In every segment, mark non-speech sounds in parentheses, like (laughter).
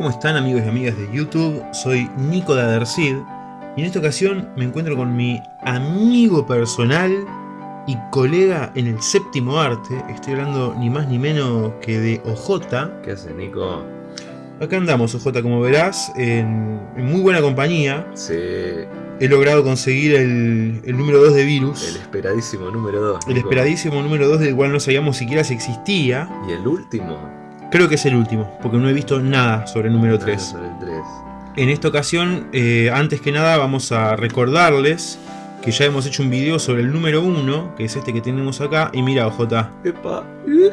¿Cómo están amigos y amigas de YouTube? Soy Nico de Adercid y en esta ocasión me encuentro con mi amigo personal y colega en el séptimo arte. Estoy hablando ni más ni menos que de OJ. ¿Qué hace Nico? Acá andamos OJ como verás, en, en muy buena compañía. Sí, He logrado conseguir el, el número 2 de Virus. el esperadísimo número 2. el esperadísimo número 2 del cual no sabíamos siquiera si existía. ¿Y el último? Creo que es el último, porque no he visto nada sobre el número 3. Sobre el 3. En esta ocasión, eh, antes que nada, vamos a recordarles que ya hemos hecho un video sobre el número 1, que es este que tenemos acá. Y mira, OJ, Epa,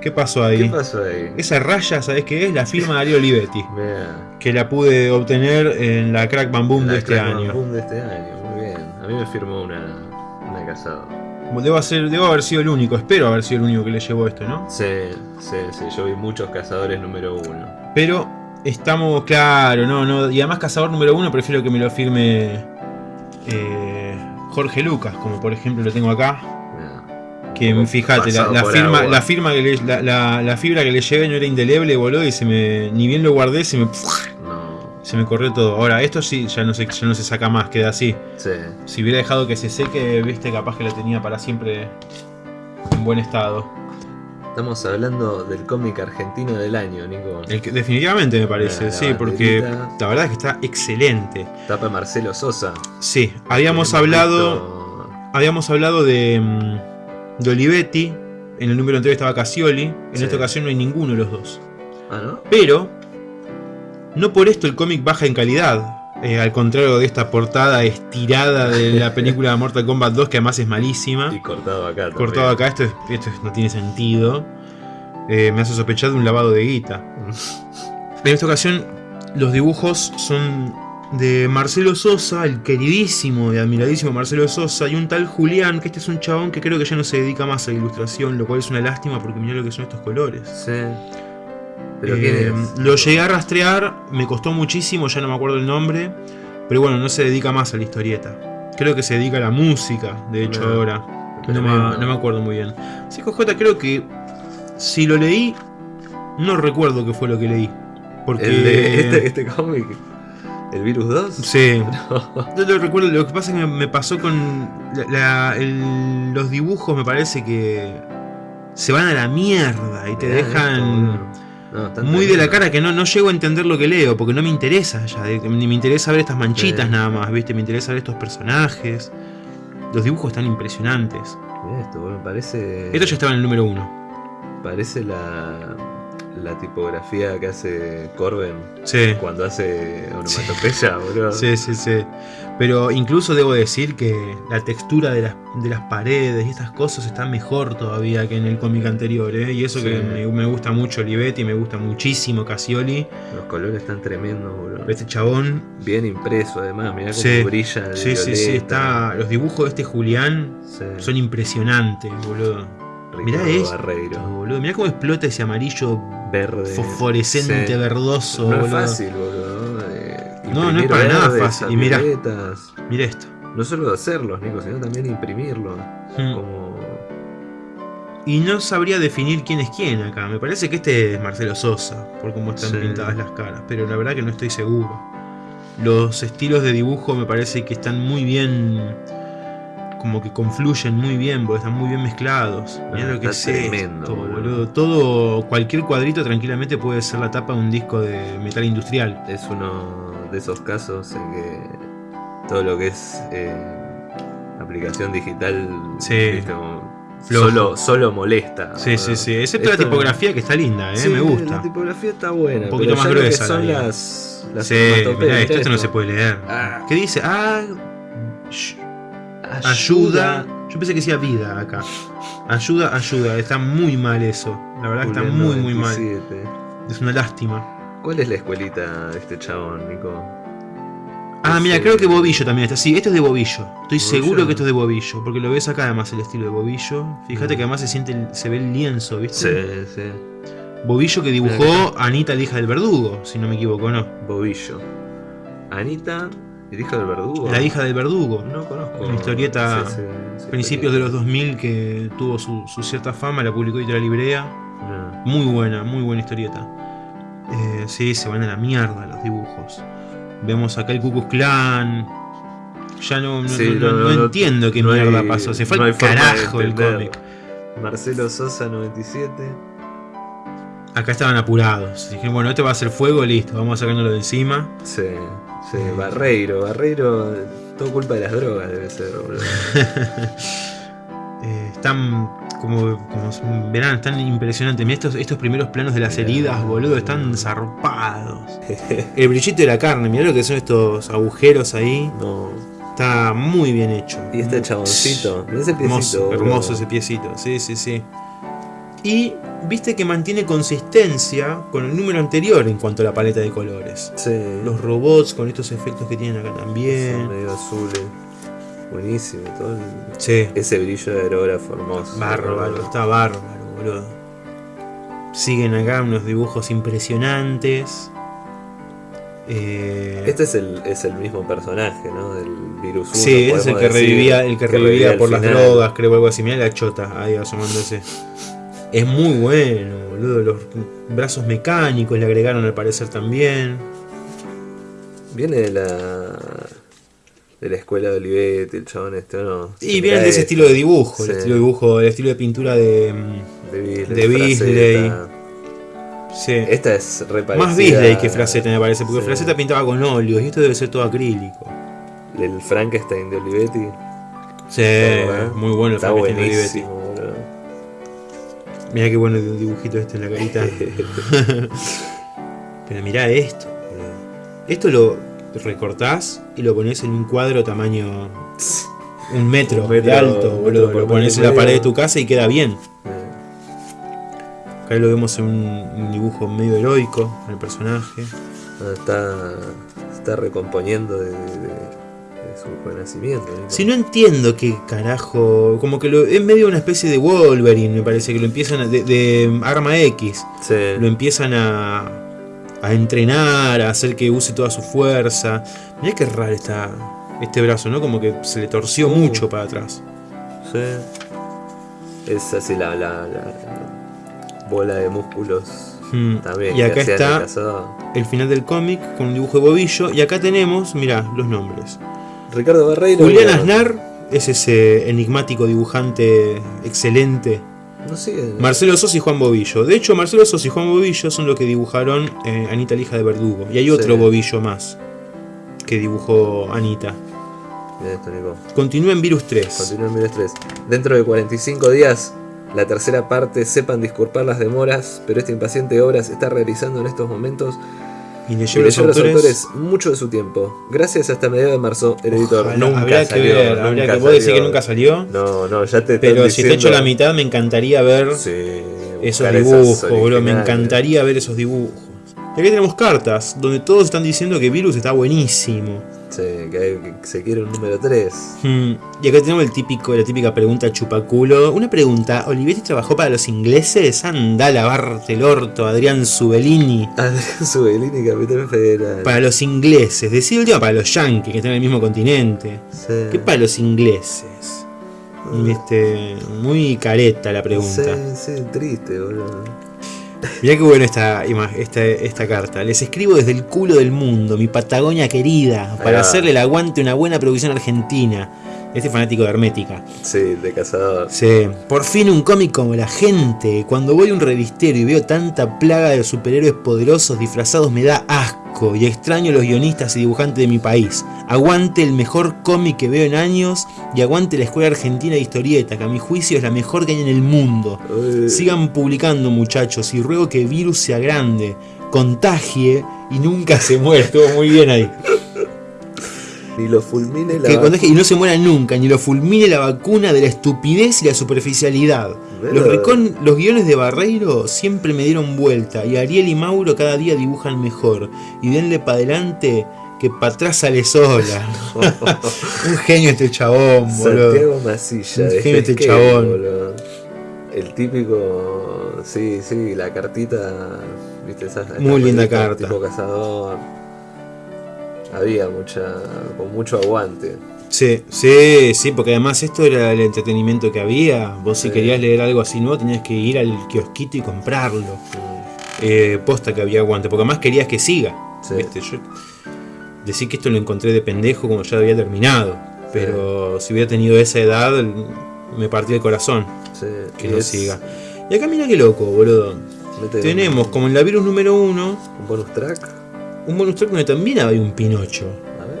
¿qué pasó ahí? ¿Qué pasó ahí? Esa raya, ¿sabes qué es? La firma de Darío Olivetti, Mira, que la pude obtener en la Crack Bam Boom de este Bam año. Boom de este año, muy bien. A mí me firmó una, una casada. Debo, hacer, debo haber sido el único, espero haber sido el único que le llevó esto, ¿no? Sí, sí, sí, yo vi muchos cazadores número 1. Pero estamos, claro, no, no. Y además, cazador número 1, prefiero que me lo firme eh, Jorge Lucas, como por ejemplo lo tengo acá. Que fíjate, la, la firma, agua. la firma que le- la, la- la fibra que le llevé no era indeleble, boludo, y se me. Ni bien lo guardé, se me. Se me corrió todo. Ahora, esto sí ya no se, ya no se saca más, queda así. sí. Si hubiera dejado que se seque, viste, capaz que lo tenía para siempre en buen estado. Estamos hablando del cómic argentino del año, Nico. El que- definitivamente me parece, La sí, porque la verdad es que está excelente. Tapa Marcelo Sosa. Sí, habíamos hablado. visto- Habíamos hablado de, mm, de Olivetti. En el número anterior estaba Casioli. En Sí. esta ocasión no hay ninguno de los dos. Ah, ¿no? Pero, no por esto el cómic baja en calidad. Eh, al contrario de esta portada estirada de la (laughs) película Mortal Kombat 2, que además es malísima. Y cortado acá. también. Cortado acá, esto, es- esto es- no tiene sentido. Eh, me hace sospechar de un lavado de guita. (laughs) En esta ocasión, los dibujos son de Marcelo Sosa, el queridísimo y admiradísimo Marcelo Sosa, y un tal Julián, que este es un chabón que creo que ya no se dedica más a la ilustración, lo cual es una lástima porque mirá lo que son estos colores. Sí. ¿Pero Eh? Lo llegué a rastrear, me costó muchísimo, ya no me acuerdo el nombre, pero bueno, no se dedica más a la historieta. Creo que se dedica a la música, de hecho, No, ahora. No me, no me acuerdo muy bien. Sí, J, creo que si lo leí, no recuerdo qué fue lo que leí. Porque. El de este, este cómic. ¿El Virus 2? Sí. (laughs) Yo lo recuerdo, lo que pasa es que me, pasó con la- la- el- los dibujos, me parece que se van a la mierda y te Mirá esto, dejan. No, muy de la cara que no, no llego a entender lo que leo, porque no me interesa ya, ni me interesa ver estas manchitas Sí. nada más, ¿viste? Me interesa ver estos personajes. Los dibujos están impresionantes. Mirá esto, boludo, parece. Esto ya estaba en el número uno. Parece la. La tipografía que hace Corben Sí. cuando hace onomatopeya, boludo. Sí, sí, sí. Pero incluso debo decir que la textura de las, de las paredes y estas cosas está mejor todavía que en el cómic anterior, ¿eh? Y eso que me, me gusta mucho Olivetti, me gusta muchísimo Casioli. Los colores están tremendos, boludo. Este chabón, Bien impreso, además. Mirá cómo Sí. brilla el sí, sí, sí, está. Los dibujos de este Julián son impresionantes, boludo. Mirá Ricardo esto, Barreiro. boludo. Mirá cómo explota ese amarillo Verde. fosforescente, Sí. verdoso, No es boludo. fácil, boludo. de No, no es para nada fácil. Y violetas. Mira esto. No solo hacerlos, Nico, sino también imprimirlos. Mm. Como. Y no sabría definir quién es quién acá. Me parece que este es Marcelo Sosa, por cómo están Sí. pintadas las caras. Pero la verdad que no estoy seguro. Los estilos de dibujo me parece que están muy bien. Como que confluyen muy bien, porque están muy bien mezclados. Mirá Ah, lo que es tremendo, esto, boludo. Todo, cualquier cuadrito tranquilamente puede ser la tapa de un disco de metal industrial. Es uno de esos casos en que todo lo que es eh, aplicación digital Sí. viste, solo, solo molesta. Sí, sí, sí. Excepto Esto- la tipografía que está linda, eh, Sí, me gusta. La tipografía está buena. Un poquito pero más gruesa, Son la las, las Sí, mirá esto, mirá esto no se puede leer. Ah. ¿Qué dice? Ah, ayuda. Yo pensé que decía vida acá. Ayuda, ayuda. Está muy mal eso. La verdad que está Julián muy, muy mal. 97. Es una lástima. ¿Cuál es la escuelita de este chabón, Nico? Ah, mira, creo que Bobillo también está. Sí, esto es de Bobillo. Estoy ¿Bobillo? seguro que esto es de Bobillo. Porque lo ves acá además el estilo de Bobillo. Fíjate Mm. que además se siente el- se ve el lienzo, ¿viste? Sí, sí. Bobillo que dibujó Anita, la hija del verdugo, si no me equivoco, ¿no? Bobillo. Anita, el hijo del verdugo. La hija del verdugo. No conozco. Una historieta Sí, sí, sí, Principios de los 2000 que tuvo su, su cierta fama, la publicó Editorial Librea. No. Muy buena, muy buena historieta. Eh, sí, se van a la mierda los dibujos. Vemos acá el Ku Klux Klan. Ya no, no, no- entiendo qué hay- mierda pasó. Se fue al carajo el cómic. Marcelo Sosa 97. Acá estaban apurados. Dije, bueno, este va a ser fuego, listo, vamos sacándolo de encima. Sí, sí, Barreiro, Barreiro, todo culpa de las drogas debe ser, boludo. (laughs) Eh, están como, como verán, están impresionantes. Mirá estos, estos primeros planos de las heridas, boludo, están zarpados. (laughs) El brillito de la carne, mirá lo que son estos agujeros ahí. No. Está muy bien hecho. Y este chaboncito, mirá ese piecito. Hermoso ese piecito, sí, sí, sí. Y viste que mantiene consistencia con el número anterior en cuanto a la paleta de colores. Sí. Los robots con estos efectos que tienen acá Son también. medio azules. Buenísimo, todo el- Sí, ese brillo de aerógrafo hermoso. bárbaro, está bárbaro, boludo. Siguen acá unos dibujos impresionantes. Eh, Este es el, es el mismo personaje, ¿no? Del virus 1. sí, es el que decir, revivía, el que revivía por las final. drogas, creo, algo así. Mirá la chota ahí asomándose. Es muy bueno, boludo. Los brazos mecánicos le agregaron al parecer también. Viene de la. de la escuela de Olivetti, el chabón este, ¿o ¿no? Y Se vienen mira de ese estilo de dibujo, Sí. el estilo de dibujo, el estilo de pintura de. De Bisley. de Bisley. Fraceta. Sí. Esta es re Más Bisley que Fraceta me parece, porque Sí. Fraceta pintaba con óleos y esto debe ser todo acrílico. El Frankenstein de Olivetti. Sí, ¿verdad? muy bueno el Está Frankenstein de Olivetti. Mirá qué bueno el dibujito este en la carita. (laughs) Pero mirá esto, boludo. Esto lo recortás y lo pones en un cuadro tamaño. Un metro, Un metro, de alto, un boludo. Lo pones en la pared de tu casa y queda bien. Acá lo vemos en un, un dibujo medio heroico, el personaje. no, está, está recomponiendo de, de- de su renacimiento. ¿no? Si no entiendo qué carajo. Como que lo, es medio una especie de Wolverine, me parece, que lo empiezan a. de, de Arma X. Sí. Lo empiezan a. a entrenar, a hacer que use toda su fuerza. Mirá qué raro está este brazo, ¿no? Como que se le torció Uh. mucho para atrás. Sí. Es así la, la, la bola de músculos Hmm. también. Y acá está el final del cómic con un dibujo de bobillo. Y acá tenemos, mirá, los nombres. Ricardo Barreiro. Julián bueno, Aznar es ese enigmático dibujante excelente. No sigue. Marcelo Sos y Juan Bobillo. De hecho, Marcelo Sos y Juan Bobillo son los que dibujaron eh, Anita la hija de Verdugo. Y hay otro Sí. Bobillo más que dibujó Anita. Esto, Nico. Continúa en Virus 3. Continúa en Virus 3. Dentro de 45 días, la tercera parte, sepan disculpar las demoras, pero esta impaciente obra se está realizando en estos momentos Y le y llevo le los lleva a los autores. autores mucho de su tiempo. Gracias hasta mediados de marzo, el editor Ojalá, nunca habría salió. que ver, nunca habría que decir salió. que nunca salió. No, no, ya te pero si hecho diciendo- la mitad, me encantaría ver Sí, esos dibujos, boludo. Me encantaría ver esos dibujos. Y aquí tenemos cartas donde todos están diciendo que Virus está buenísimo. Sí, que, se quiere un número 3. Hmm, Y acá tenemos el típico, la típica pregunta chupaculo. Una pregunta, ¿Olivetti trabajó para los ingleses? Anda a lavarte el orto, Adrián Subelini. Adrián Subelini, Capitán Federal. Para los ingleses, decir última para los yankees que están en el mismo continente. Sí. ¿Qué para los ingleses? Este, muy careta la pregunta. Sí, sí, triste, boludo. Mirá qué buena esta, esta, esta carta. Les escribo desde el culo del mundo, mi Patagonia querida, para hacerle el aguante a una buena producción argentina. Este fanático de Hermética. Sí, de cazador. Sí, por fin un cómic como la gente. Cuando voy a un revistero y veo tanta plaga de superhéroes poderosos disfrazados me da asco y extraño a los guionistas y dibujantes de mi país. Aguante el mejor cómic que veo en años y aguante la Escuela Argentina de Historieta, que a mi juicio es la mejor que hay en el mundo. Uy. Sigan publicando muchachos y ruego que Virus sea grande, contagie y nunca se muera. Estuvo muy bien ahí. Ni lo fulmine la. Que y no se muera nunca, ni lo fulmine la vacuna de la estupidez y la superficialidad. Los, los guiones de Barreiro siempre me dieron vuelta y Ariel y Mauro cada día dibujan mejor. Y denle para adelante que para atrás sale sola. (laughs) Un genio este chabón, boludo. Santiago Masilla. Un genio este chabón. boludo. El típico. Sí, sí, la cartita. ¿Viste esa? esta Muy linda carta. Tipo cazador. Había mucha. con mucho aguante. Sí, sí, sí, porque además esto era el entretenimiento que había. Vos si querías leer algo así nuevo tenías que ir al kiosquito y comprarlo. Eh, posta que había aguante, porque además querías que siga. Sí. ¿viste? Yo decir que esto lo encontré de pendejo como ya había terminado, pero si hubiera tenido esa edad me partía el corazón Sí, que no es- siga. Y acá mira qué loco, boludo. Tenemos como en la virus número uno un, un bonus track. Un bonus track donde también había un Pinocho. A ver.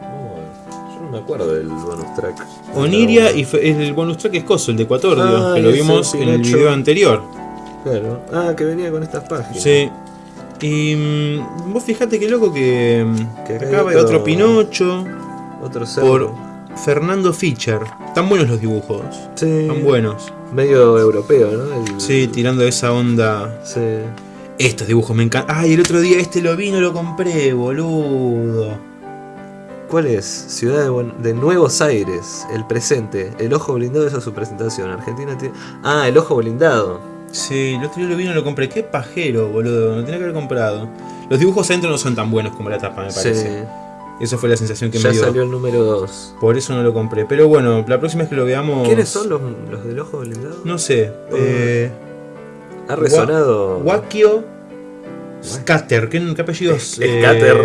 No, yo no me acuerdo del bonus track. Oniria y fe- el bonus track es Coso, el de Cuatordio, Ah, que lo vimos en el video anterior. Claro. Ah, que venía con estas páginas. Sí. Y mm, vos fijate qué loco que, mm, Que acá hay otro otro- Pinocho Otro por Fernando Fischer. Están buenos los dibujos. Sí. Están buenos. Medio europeo, ¿no? El- Sí, tirando esa onda. Sí. Estos dibujos me encantan. Ay, el otro día este lo vi, no lo compré, boludo. ¿Cuál es? Ciudad de, Buen- de Nuevos Aires, el presente. El ojo blindado, esa es su presentación. Argentina tiene. Ah, el ojo blindado. Sí, el otro día lo vi, no lo compré. Qué pajero, boludo. Lo tenía que haber comprado. Los dibujos adentro no son tan buenos como la tapa, me parece. Sí. Esa fue la sensación que Ya me dio. salió el número 2. Por eso no lo compré. Pero bueno, la próxima vez que lo veamos. ¿Quiénes son los, los del ojo blindado? No sé. Eh, Ha resonado. Wakio Scatter. ¿Qué, qué (laughs) (laughs) apellidos? eh, Scatter.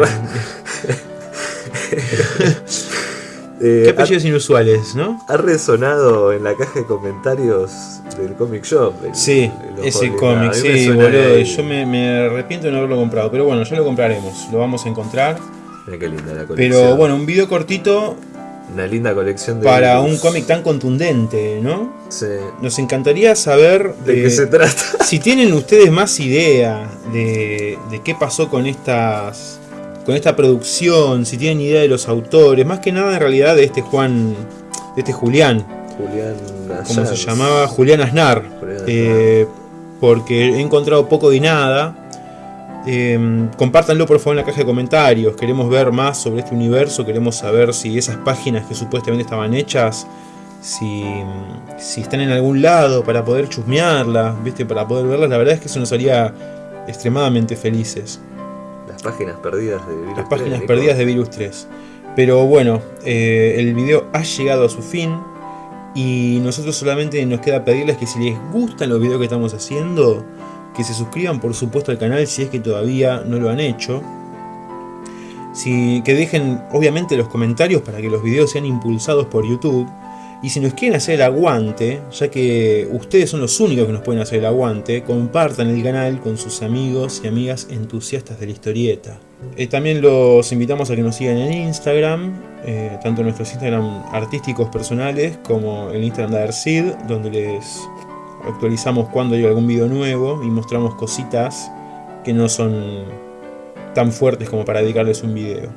Eh, qué ha- apellidos inusuales, ¿no? ha, resonado en la caja de comentarios del Comic Shop. el- Sí, el ese cómic, sí, boludo. Yo me, me arrepiento de no haberlo comprado. Pero bueno, ya lo compraremos. Lo vamos a encontrar. Mira qué linda la colección. Pero bueno, un video cortito Una linda colección de. para un cómic tan contundente, ¿no? Sí. Nos encantaría saber ¿De qué se trata? (laughs) si tienen ustedes más idea de, de qué pasó con estas con esta producción, si tienen idea de los autores, más que nada en realidad de este Juan, de este Julián, Julián como se Assange. llamaba Julián Aznar, Julián eh, porque he encontrado poco de nada. Eh, compártanlo por favor en la caja de comentarios. Queremos ver más sobre este universo. Queremos saber si esas páginas que supuestamente estaban hechas, si, si están en algún lado para poder chusmearlas, ¿viste? para poder verlas. La verdad es que eso nos haría extremadamente felices. Las páginas perdidas de Virus Las páginas 3, perdidas de. Virus 3. Pero bueno, eh, el video ha llegado a su fin. Y nosotros solamente nos queda pedirles que si les gustan los videos que estamos haciendo, que se suscriban por supuesto al canal si es que todavía no lo han hecho. Si, que dejen obviamente los comentarios para que los videos sean impulsados por YouTube. Y si nos quieren hacer el aguante, ya que ustedes son los únicos que nos pueden hacer el aguante, compartan el canal con sus amigos y amigas entusiastas de la historieta. Eh, también los invitamos a que nos sigan en Instagram, eh, tanto nuestros Instagram artísticos personales como el Instagram de Adersid, donde les actualizamos cuando hay algún video nuevo y mostramos cositas que no son tan fuertes como para dedicarles un video.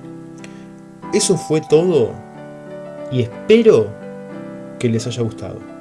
Eso fue todo y espero que les haya gustado.